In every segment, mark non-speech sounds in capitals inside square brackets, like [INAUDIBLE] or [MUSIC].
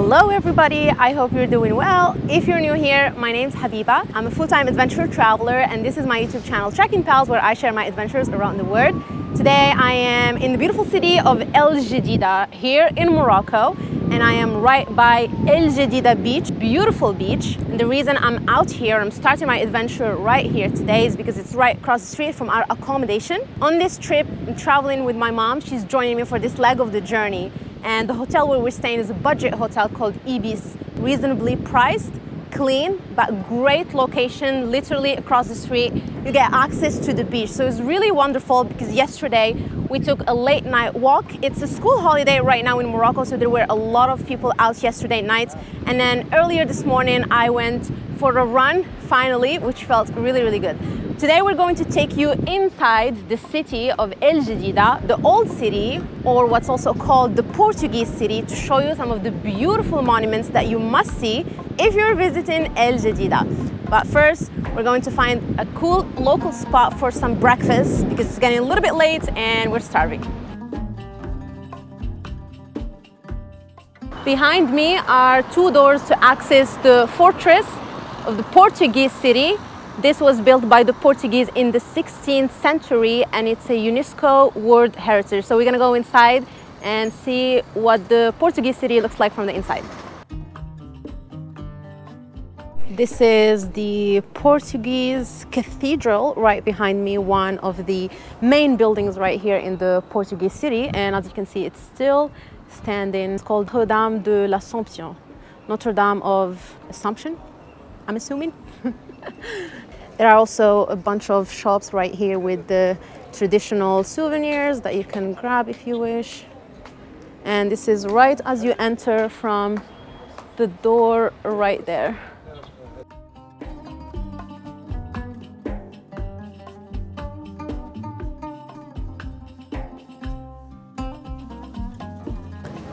Hello everybody, I hope you're doing well. If you're new here, my name's Habiba. I'm a full-time adventure traveler and this is my YouTube channel Trekking Pals where I share my adventures around the world. Today I am in the beautiful city of El Jadida here in Morocco and I am right by El Jadida beach, beautiful beach. And the reason I'm out here, I'm starting my adventure right here today is because it's right across the street from our accommodation. On this trip, I'm traveling with my mom. She's joining me for this leg of the journey and the hotel where we're staying is a budget hotel called Ibis, reasonably priced, clean, but great location, literally across the street. You get access to the beach. So it's really wonderful because yesterday we took a late night walk. It's a school holiday right now in Morocco, so there were a lot of people out yesterday night. And then earlier this morning, I went for a run, finally, which felt really, really good. Today we're going to take you inside the city of El Jadida, the old city, or what's also called the Portuguese city, to show you some of the beautiful monuments that you must see if you're visiting El Jadida. But first, we're going to find a cool local spot for some breakfast because it's getting a little bit late and we're starving. Behind me are two doors to access the fortress of the Portuguese city this was built by the Portuguese in the 16th century and it's a UNESCO World Heritage. So we're gonna go inside and see what the Portuguese city looks like from the inside. This is the Portuguese Cathedral right behind me, one of the main buildings right here in the Portuguese city. And as you can see, it's still standing. It's called Notre Dame de l'Assomption, Notre Dame of Assumption, I'm assuming. [LAUGHS] There are also a bunch of shops right here with the traditional souvenirs that you can grab if you wish. And this is right as you enter from the door right there.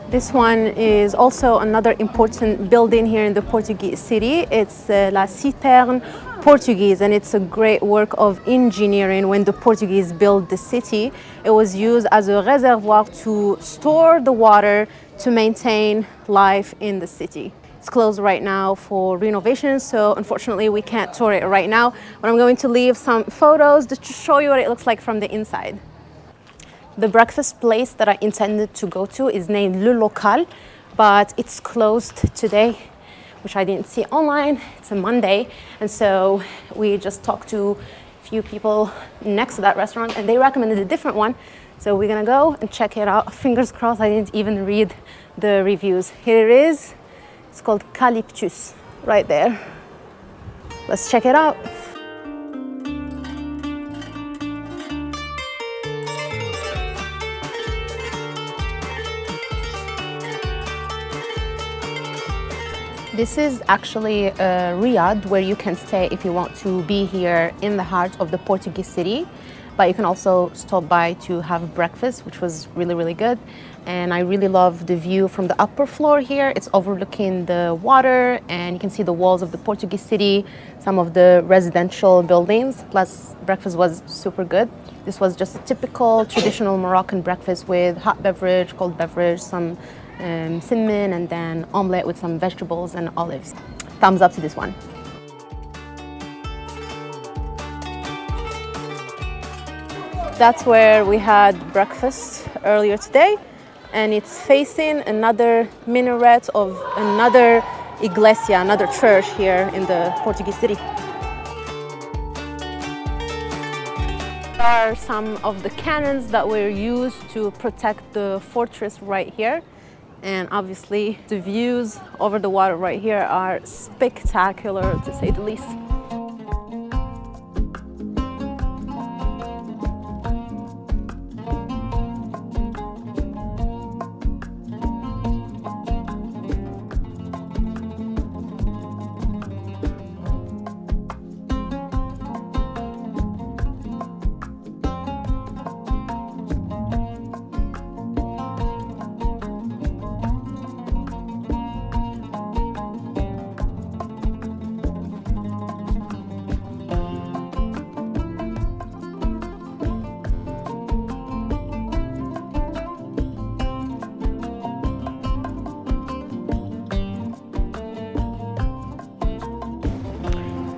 This one is also another important building here in the Portuguese city. It's uh, La Citerne Portuguese and it's a great work of engineering when the Portuguese built the city. It was used as a reservoir to store the water to maintain life in the city. It's closed right now for renovation, so unfortunately we can't tour it right now, but I'm going to leave some photos just to show you what it looks like from the inside. The breakfast place that I intended to go to is named Le Local, but it's closed today which I didn't see online. It's a Monday. And so we just talked to a few people next to that restaurant and they recommended a different one. So we're gonna go and check it out. [LAUGHS] Fingers crossed, I didn't even read the reviews. Here it is. It's called Calyptus right there. Let's check it out. This is actually uh, a riad where you can stay if you want to be here in the heart of the Portuguese city. But you can also stop by to have breakfast, which was really, really good. And I really love the view from the upper floor here. It's overlooking the water and you can see the walls of the Portuguese city, some of the residential buildings, plus breakfast was super good. This was just a typical traditional Moroccan breakfast with hot beverage, cold beverage, some um, cinnamon and then omelette with some vegetables and olives. Thumbs up to this one. That's where we had breakfast earlier today and it's facing another minaret of another iglesia, another church here in the Portuguese city. are some of the cannons that were used to protect the fortress right here. And obviously the views over the water right here are spectacular to say the least.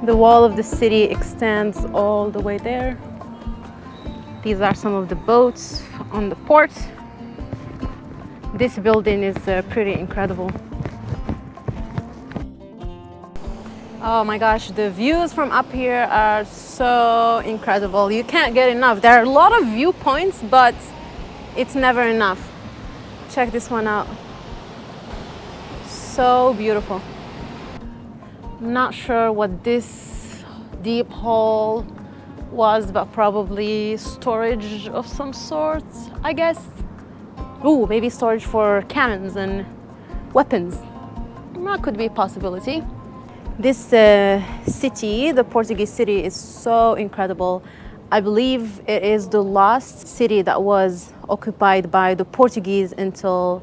The wall of the city extends all the way there. These are some of the boats on the port. This building is uh, pretty incredible. Oh my gosh, the views from up here are so incredible. You can't get enough. There are a lot of viewpoints, but it's never enough. Check this one out. So beautiful. Not sure what this deep hole was, but probably storage of some sort, I guess. Ooh, maybe storage for cannons and weapons. That could be a possibility. This uh, city, the Portuguese city, is so incredible. I believe it is the last city that was occupied by the Portuguese until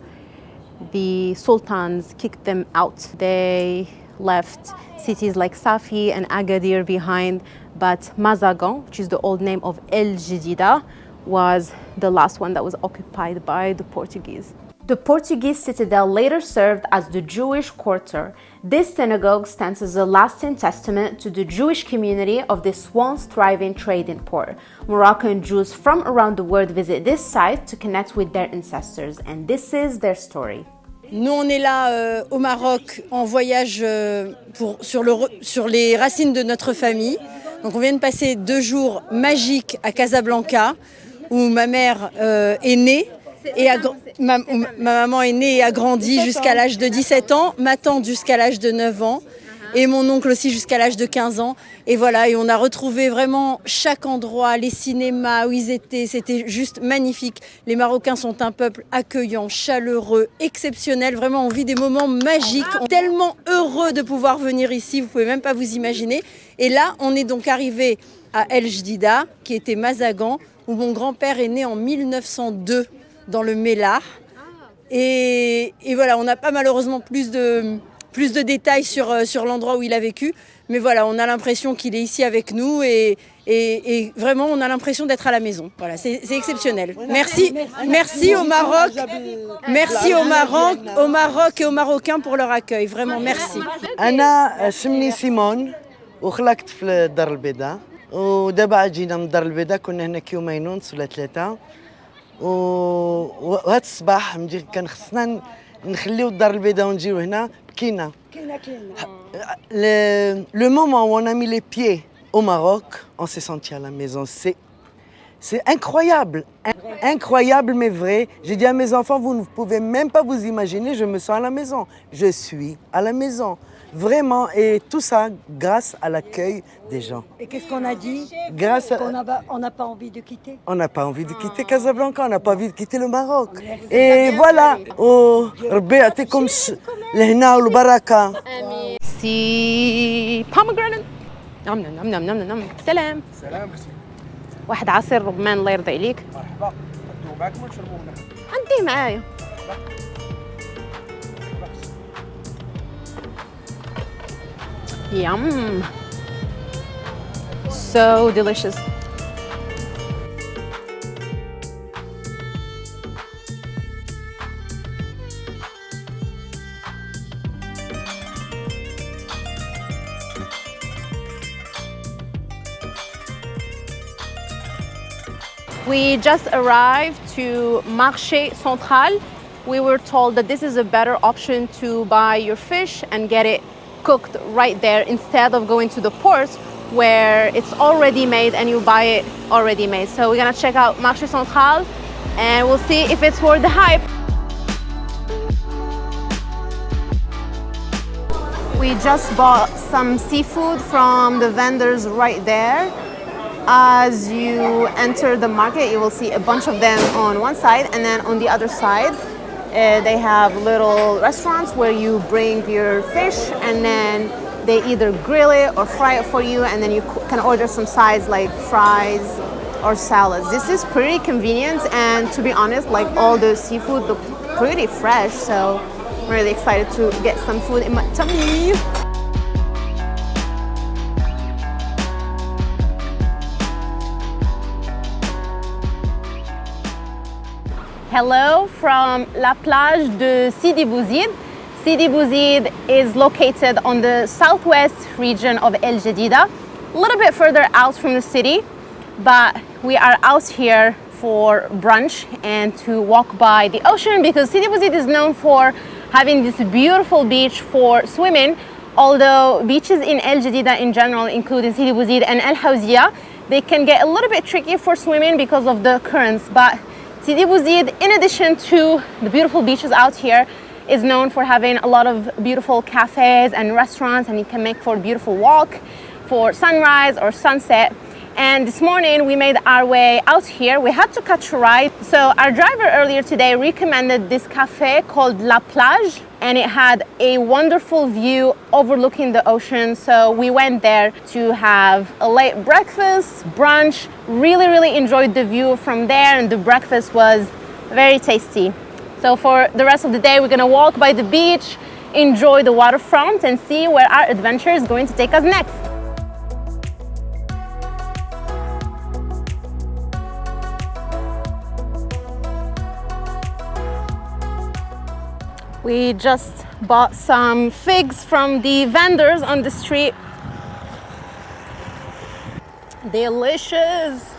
the sultans kicked them out. They left cities like Safi and Agadir behind, but Mazagan, which is the old name of El Jadida, was the last one that was occupied by the Portuguese. The Portuguese citadel later served as the Jewish quarter. This synagogue stands as a lasting testament to the Jewish community of this once thriving trading port. Moroccan Jews from around the world visit this site to connect with their ancestors, and this is their story. Nous, on est là euh, au Maroc en voyage euh, pour, sur, le, sur, les racines de notre famille. Donc, on vient de passer deux jours magiques à Casablanca, où ma mère euh, est née. Et a, ma, ma, maman est née et a grandi jusqu'à l'âge de 17 ans, ma tante jusqu'à l'âge de 9 ans et mon oncle aussi jusqu'à l'âge de 15 ans. Et voilà, et on a retrouvé vraiment chaque endroit, les cinémas où ils étaient, c'était juste magnifique. Les Marocains sont un peuple accueillant, chaleureux, exceptionnel. Vraiment, on vit des moments magiques. On est tellement heureux de pouvoir venir ici, vous pouvez même pas vous imaginer. Et là, on est donc arrivé à El Jdida, qui était Mazagan, où mon grand-père est né en 1902 dans le Mélar. Et, et voilà, on n'a pas malheureusement plus de, plus de détails sur, euh, sur l'endroit où il a vécu. Mais voilà, on a l'impression qu'il est ici avec nous et, et, et vraiment, on a l'impression d'être à la maison. Voilà, c'est exceptionnel. Merci, merci au Maroc, merci au Maroc, au Maroc et aux Marocains pour leur accueil. Vraiment, merci. أنا اسمي سيمون وخلقت في الدار البيضاء ودابا جينا من الدار البيضاء كنا هنا يومين ونص ولا ثلاثة وهذا الصباح مجي كان خصنا نخليو الدار البيضاء ونجيو هنا Kina. Le, moment où on a mis les pieds au Maroc, on s'est senti à la maison. C'est incroyable, incroyable mais vrai. J'ai dit à mes enfants, vous ne pouvez même pas vous imaginer, je me sens à la maison. Je suis à la maison. Vraiment, et tout ça grâce à l'accueil des gens. Et qu'est-ce qu'on a dit Grâce à... Qu'on n'a pas- on n'a pas envie de quitter On n'a pas envie de quitter Casablanca, on n'a pas envie de quitter le Maroc. Et voilà, oh, ربي يعطيكم الش- الهنا والبركة. سي pomegranate نعم نعم نعم نعم نعم سلام سلام حسين واحد عصير رمان الله يرضى عليك مرحبا نبدو معكم ونشربوا منها عندي معايا Yum. So delicious. We just arrived to Marché Central. We were told that this is a better option to buy your fish and get it cooked right there instead of going to the port where it's already made and you buy it already made. So we're gonna check out Marché Central and we'll see if it's worth the hype. We just bought some seafood from the vendors right there. As you enter the market, you will see a bunch of them on one side, and then on the other side, uh, they have little restaurants where you bring your fish and then they either grill it or fry it for you, and then you can order some sides like fries or salads. This is pretty convenient, and to be honest, like all the seafood look pretty fresh, so I'm really excited to get some food in my tummy. Hello from La Plage de Sidi Bouzid. Sidi Bouzid is located on the southwest region of El Jadida, a little bit further out from the city, but we are out here for brunch and to walk by the ocean because Sidi Bouzid is known for having this beautiful beach for swimming, although beaches in El Jadida in general, including Sidi Bouzid and El Hawzia, they can get a little bit tricky for swimming because of the currents, but Sidi Bouzid, in addition to the beautiful beaches out here, is known for having a lot of beautiful cafes and restaurants and you can make for a beautiful walk for sunrise or sunset. And this morning we made our way out here. We had to catch a ride. So our driver earlier today recommended this cafe called La Plage and it had a wonderful view overlooking the ocean. So we went there to have a late breakfast, brunch, really, really enjoyed the view from there and the breakfast was very tasty. So for the rest of the day, we're gonna walk by the beach, enjoy the waterfront and see where our adventure is going to take us next. We just bought some figs from the vendors on the street. Delicious.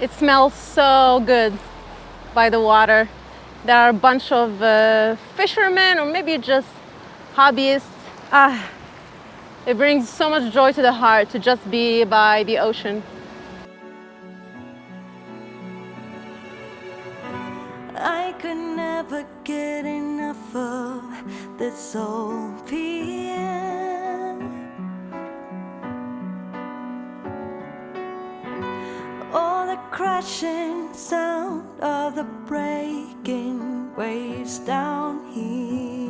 It smells so good by the water. There are a bunch of uh, fishermen or maybe just hobbyists. Ah, it brings so much joy to the heart to just be by the ocean. I could never get enough of this opium. All the crashing sound of the breaking waves down here.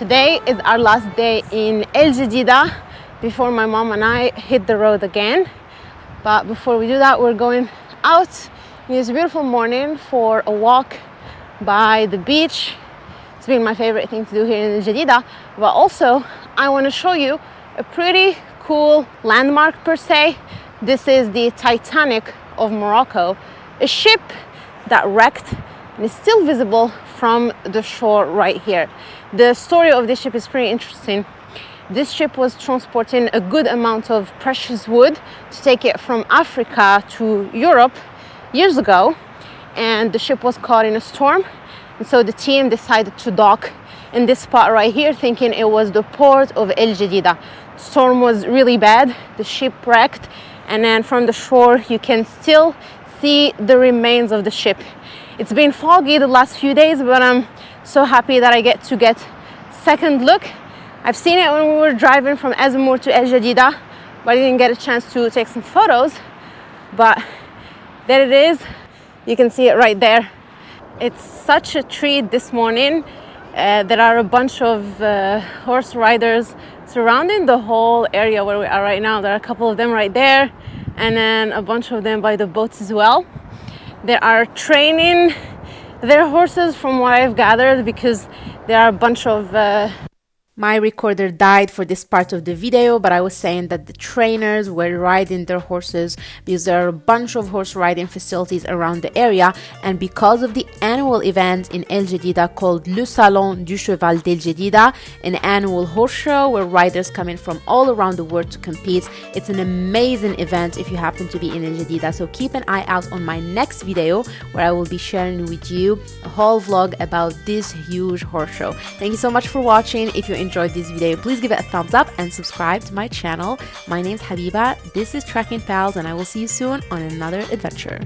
Today is our last day in El Jadida before my mom and I hit the road again. But before we do that, we're going out in this beautiful morning for a walk by the beach. It's been my favorite thing to do here in El Jadida. But also, I want to show you a pretty cool landmark per se. This is the Titanic of Morocco, a ship that wrecked and is still visible from the shore right here. The story of this ship is pretty interesting. This ship was transporting a good amount of precious wood to take it from Africa to Europe years ago, and the ship was caught in a storm. And so the team decided to dock in this spot right here, thinking it was the port of El Jadida. Storm was really bad, the ship wrecked, and then from the shore you can still see the remains of the ship. It's been foggy the last few days, but I'm so happy that I get to get second look. I've seen it when we were driving from Azemmour to El Jadida, but I didn't get a chance to take some photos. But there it is. You can see it right there. It's such a treat this morning. Uh, there are a bunch of uh, horse riders surrounding the whole area where we are right now. There are a couple of them right there, and then a bunch of them by the boats as well. They are training their horses from what I've gathered because there are a bunch of uh, my recorder died for this part of the video, but I was saying that the trainers were riding their horses because there are a bunch of horse riding facilities around the area. And because of the annual event in El Jadida called Le Salon du Cheval d'El Jadida, an annual horse show where riders come in from all around the world to compete. It's an amazing event if you happen to be in El Jadida. So keep an eye out on my next video where I will be sharing with you a whole vlog about this huge horse show. Thank you so much for watching. If you enjoyed this video, please give it a thumbs up and subscribe to my channel. My name is Habiba, this is Trekking Pals, and I will see you soon on another adventure.